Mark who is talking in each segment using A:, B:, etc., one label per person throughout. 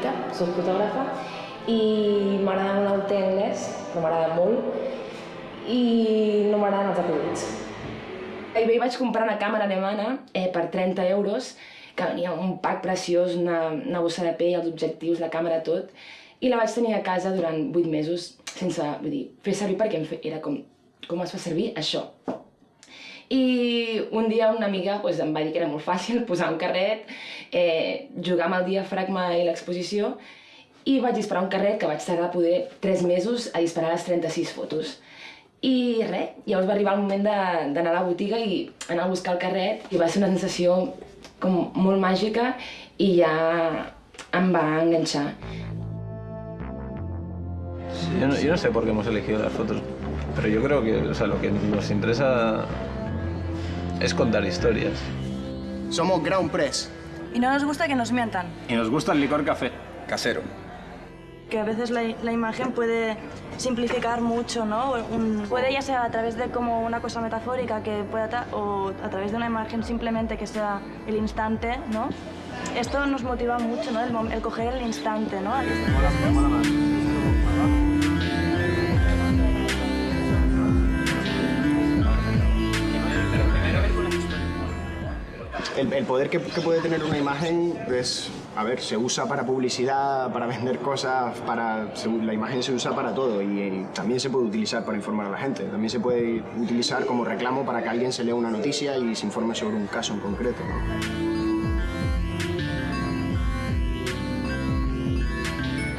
A: l'Elita, soc fotògrafa i m'agrada molt el té anglès, però m'agrada molt i no m'agraden els acudits. Bé, vaig comprar una càmera alemana eh, per 30 euros, que venia un pack preciós, una, una bossa de pell, els objectius, la càmera, tot, i la vaig tenir a casa durant 8 mesos sense, vull dir, fer servir perquè era com, com es fa servir això. I un dia una amiga pues, em va dir que era molt fàcil posar un carret, eh, jugar amb el diafragma i l'exposició, i vaig disparar un carret que vaig tardar poder 3 mesos a disparar les 36 fotos. I res, llavors va arribar el moment d'anar a la botiga i anar a buscar el carret i va ser una sensació com molt màgica i ja em va enganxar.
B: Sí, yo, no, yo no sé por qué hemos elegido las fotos, pero yo creo que o sea, lo que nos interesa es contar historias.
C: Somos Ground Press.
D: Y no nos gusta que nos mientan.
C: Y nos gusta el licor café.
E: Casero.
D: Que a veces la, la imagen puede simplificar mucho, ¿no? Un- puede ya sea a través de como una cosa metafórica que pueda o a través de una imagen simplemente que sea el instante, ¿no? Esto nos motiva mucho, ¿no? El, el coger el instante, ¿no?
C: El, el poder que, que puede tener una imagen es, a ver, se usa para publicidad, para vender cosas, para, se- la imagen se usa para todo y, y también se puede utilizar para informar a la gente. También se puede utilizar como reclamo para que alguien se lea una noticia y se informe sobre un caso en concreto. ¿no?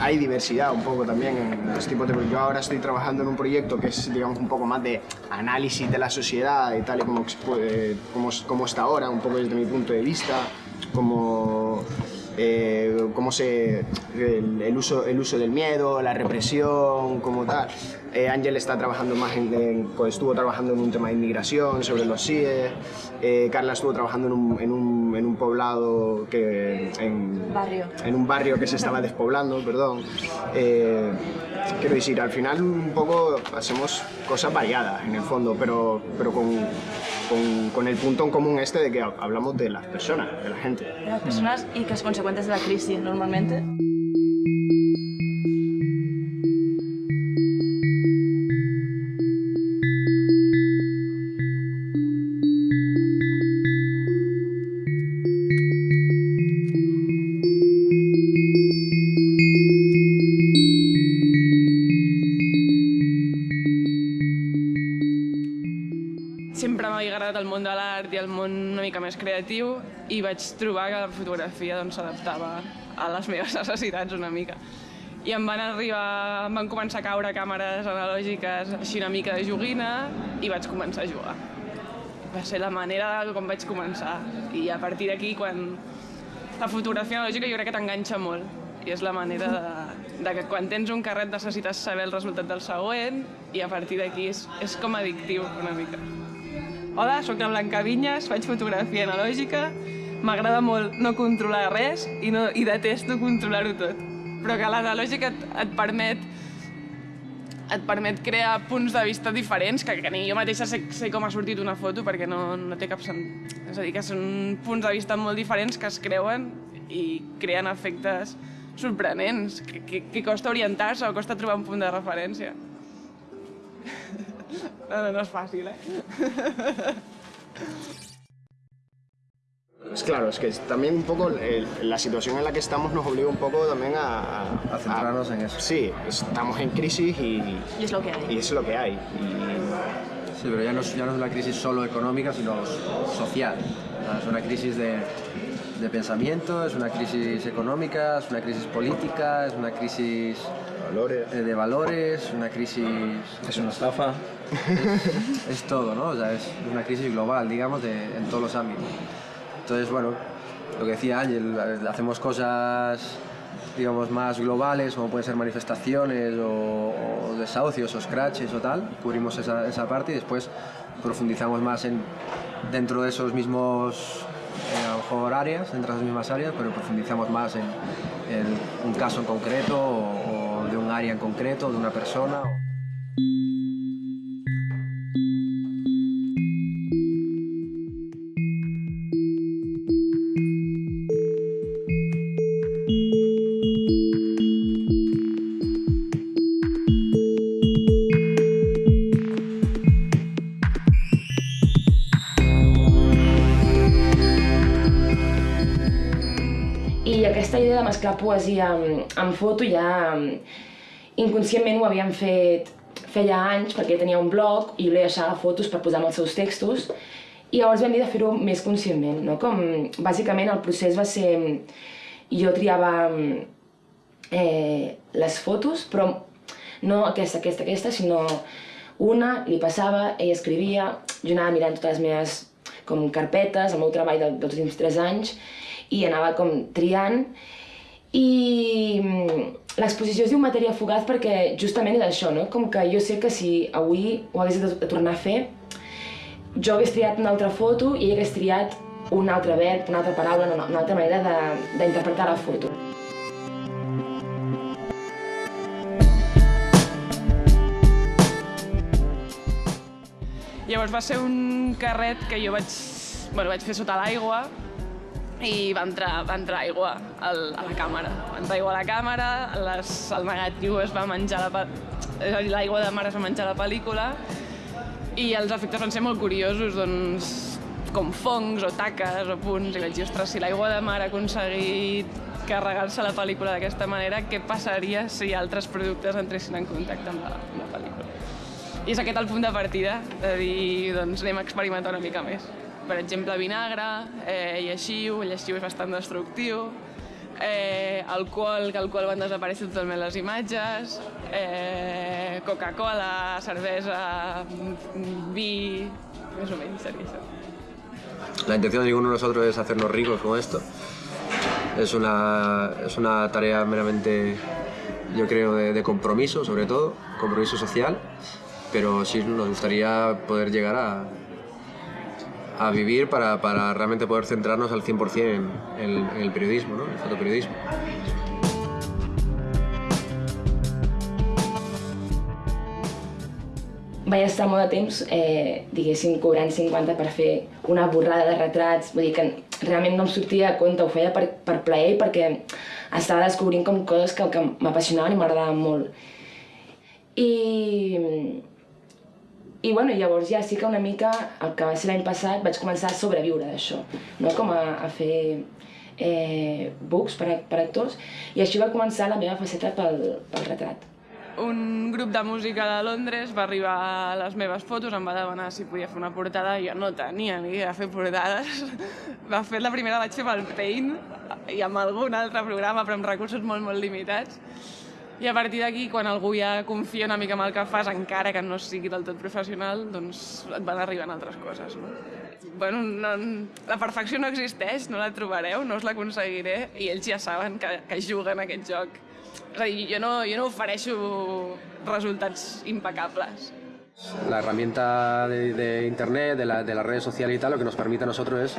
C: Hay diversidad un poco también en los tipos de... Yo ahora estoy trabajando en un proyecto que es, digamos, un poco más de análisis de la sociedad y tal y como, eh, como, como está ahora, un poco desde mi punto de vista, como... eh, cómo se... El, el uso, el uso del miedo, la represión, como tal. Eh, Ángel está trabajando más en, en- pues estuvo trabajando en un tema de inmigración, sobre los CIE. Eh, Carla estuvo trabajando en un, en un, en un poblado que... En,
D: Barrio.
C: en un barrio que se estaba despoblando, perdón. Quiero decir, al final un poco hacemos cosas variadas en el fondo, pero, pero con, con, con el punto en común este de que hablamos de las personas, de la gente.
D: de las personas y que es consecuentes de la crisis normalmente.
F: Una mica més creatiu i vaig trobar que la fotografia doncs, s'adaptava a les meves necessitats una mica. I em van arribar, em van començar a caure càmeres analògiques així una mica de joguina i vaig començar a jugar. Va ser la manera com vaig començar i a partir d'aquí quan la fotografia analògica jo crec que t'enganxa molt i és la manera de, de que quan tens un carret necessites saber el resultat del següent i a partir d'aquí és, és com addictiu una mica. Hola, sóc la Blanca Vinyes, faig fotografia analògica, m'agrada molt no controlar res i, no, i detesto controlar-ho tot. Però que l'analògica et, et permet et permet crear punts de vista diferents, que, que ni jo mateixa sé, sé com ha sortit una foto perquè no, no té cap sentit. És a dir, que són punts de vista molt diferents que es creuen i creen efectes sorprenents, que, que, que costa orientar-se o costa trobar un punt de referència. No, no, no és fàcil, eh?
C: Es claro, es que también un poco el- la situación en la que estamos nos obliga un poco también a...
E: A centrarnos en eso.
C: Sí, estamos en crisis y,
D: Y es lo que hay.
C: y es lo que hay. Y,
E: Sí, pero ya no, es, ya no es una crisis solo económica, sino social. Es una crisis de, de pensamiento, es una crisis económica, es una crisis política, es una crisis
C: valores.
E: eh, de valores, una crisis...
B: Es una estafa.
E: Es todo, ¿no? O sea, es una crisis global, digamos, de, en todos los ámbitos. Entonces, bueno, lo que decía Ángel, hacemos cosas, digamos, más globales, como pueden ser manifestaciones o, o desahucios o scratches o tal, cubrimos esa, esa parte y después profundizamos más en, dentro de esos mismos eh, mejor áreas, dentro de esas mismas áreas, pero profundizamos más en, un caso en concreto o de un área en concreto, de una persona.
A: Mesclar poesia amb, amb foto ja mm, inconscientment ho havíem fet feia anys perquè tenia un blog i jo li deixava fotos per posar amb els seus textos i llavors vam dir de fer-ho més conscientment, no? Com, bàsicament el procés va ser... Jo triava eh, les fotos, però no aquesta, aquesta, aquesta, sinó una, li passava, ell escrivia, jo anava mirant totes les meves com carpetes, el meu treball dels últims tres anys, i anava com triant, i l'exposició es diu Matèria Fugaz perquè justament és això, no? Com que jo sé que si avui ho hagués de tornar a fer, jo hagués triat una altra foto i ell hagués triat un altre verb, una altra paraula, una, una altra manera d'interpretar la foto.
F: Llavors va ser un carret que jo vaig, bueno, vaig fer sota l'aigua i va entrar, va entrar aigua al, a la càmera. Va entrar aigua a la càmera, les, el negatiu es va menjar la, l'aigua de mar es va menjar la pel·lícula i els efectes van ser molt curiosos, doncs com fongs o taques o punts, i vaig dir, ostres, si l'aigua de mar ha aconseguit carregar-se la pel·lícula d'aquesta manera, què passaria si altres productes entressin en contacte amb la, amb la pel·lícula? I és aquest el punt de partida, de dir, doncs anem a experimentar una mica més. Per exemple, vinagre, eh, lleixiu, el lleixiu és bastant destructiu, eh, alcohol, que qual van desaparèixer totalment les imatges, eh, Coca-Cola, cervesa, vi, més o menys seria això.
E: La intención de ninguno de nosotros es hacernos ricos con esto. Es una, es una tarea meramente, yo creo, de, de compromiso, sobre todo, compromiso social, pero sí nos gustaría poder llegar a, a vivir para, para realmente poder centrarnos al 100% en, en, en el periodismo, ¿no? el fotoperiodismo.
A: Vaig estar molt de temps, eh, diguéssim, cobrant 50 per fer una borrada de retrats, vull dir que realment no em sortia de compte, ho feia per, per plaer perquè estava descobrint com coses que, que m'apassionaven i m'agradaven molt. I, i bueno, llavors ja sí que una mica, el que va ser l'any passat, vaig començar a sobreviure d'això, no? com a, a fer eh, books per, a, per actors, i així va començar la meva faceta pel, pel retrat.
F: Un grup de música de Londres va arribar a les meves fotos, em va demanar si podia fer una portada, i jo no tenia ni idea de fer portades. Va fer la primera vaig fer amb el Paint i amb algun altre programa, però amb recursos molt, molt limitats. I a partir d'aquí, quan algú ja confia una mica en el que fas, encara que no sigui del tot professional, doncs et van arribant altres coses. No? Bueno, no, la perfecció no existeix, no la trobareu, no us l'aconseguiré, i ells ja saben que, que juguen aquest joc. És a dir, jo no, jo no ofereixo resultats impecables.
E: La herramienta de, de Internet, de, la, de las redes sociales y tal, lo que nos permite a nosotros es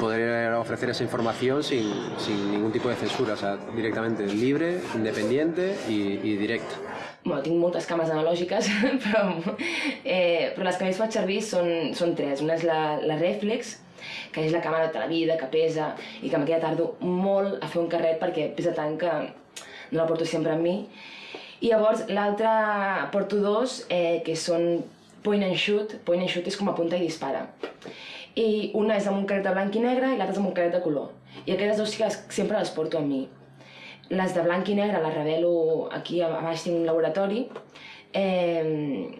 E: poder ofrecer esa información sin, sin ningún tipo de censura, o sea, directamente libre, independiente y, y directa.
A: Bueno, tinc moltes cames analògiques, però, eh, però les que més faig servir són, són tres. Una és la, la Reflex, que és la càmera de la vida, que pesa, i que amb aquella tardo molt a fer un carret perquè pesa tant que no la porto sempre amb mi. I llavors l'altra porto dos, eh, que són point and shoot. Point and shoot és com a punta i dispara. I una és amb un carret de blanc i negre i l'altra és amb un carret de color. I aquestes dues que sempre les porto amb mi. Les de blanc i negre les revelo aquí a baix tinc un laboratori eh,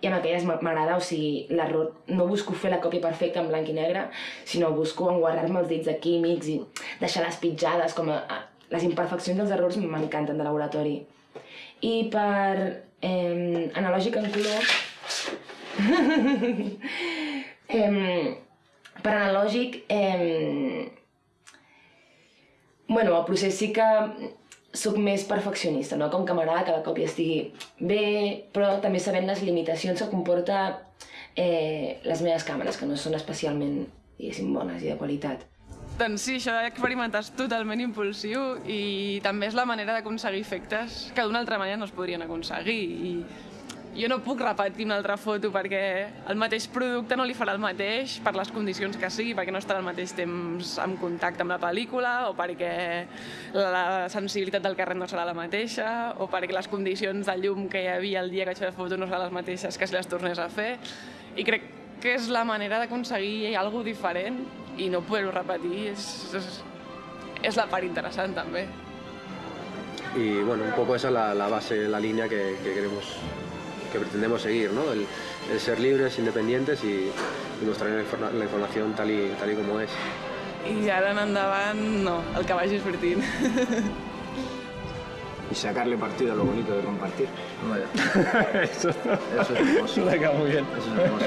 A: i amb aquelles m'agrada, o sigui, l'error, no busco fer la còpia perfecta en blanc i negre, sinó busco enguarrar-me els dits de químics i deixar les pitjades, com a, a, les imperfeccions dels errors m'encanten de laboratori. I per eh, analògic en color... eh, per analògic, eh, bueno, el procés sí que sóc més perfeccionista, no? com que m'agrada que la còpia estigui bé, però també sabent les limitacions que comporta eh, les meves càmeres, que no són especialment, diguéssim, bones i de qualitat.
F: Doncs sí, això d'experimentar és totalment impulsiu i també és la manera d'aconseguir efectes que d'una altra manera no es podrien aconseguir. I jo no puc repetir una altra foto perquè el mateix producte no li farà el mateix per les condicions que sigui, perquè no estarà al mateix temps en contacte amb la pel·lícula o perquè la sensibilitat del carret no serà la mateixa o perquè les condicions de llum que hi havia el dia que vaig fer la foto no seran les mateixes que si les tornés a fer. I crec que és la manera d'aconseguir alguna diferent i no poder-ho repetir és, és, és la part interessant també.
E: Y bueno, un poco esa es la, la base, la línea que, que queremos, que pretendemos seguir, ¿no? El, el ser libres, independientes y, y mostrar la, informa- la información tal y, tal y como es.
F: I ara en endavant, no, el que vagi sortint.
C: Y sacarle partido a lo bonito de compartir.
E: Vaya.
B: Eso,
E: Eso es hermoso. Eso es hermoso.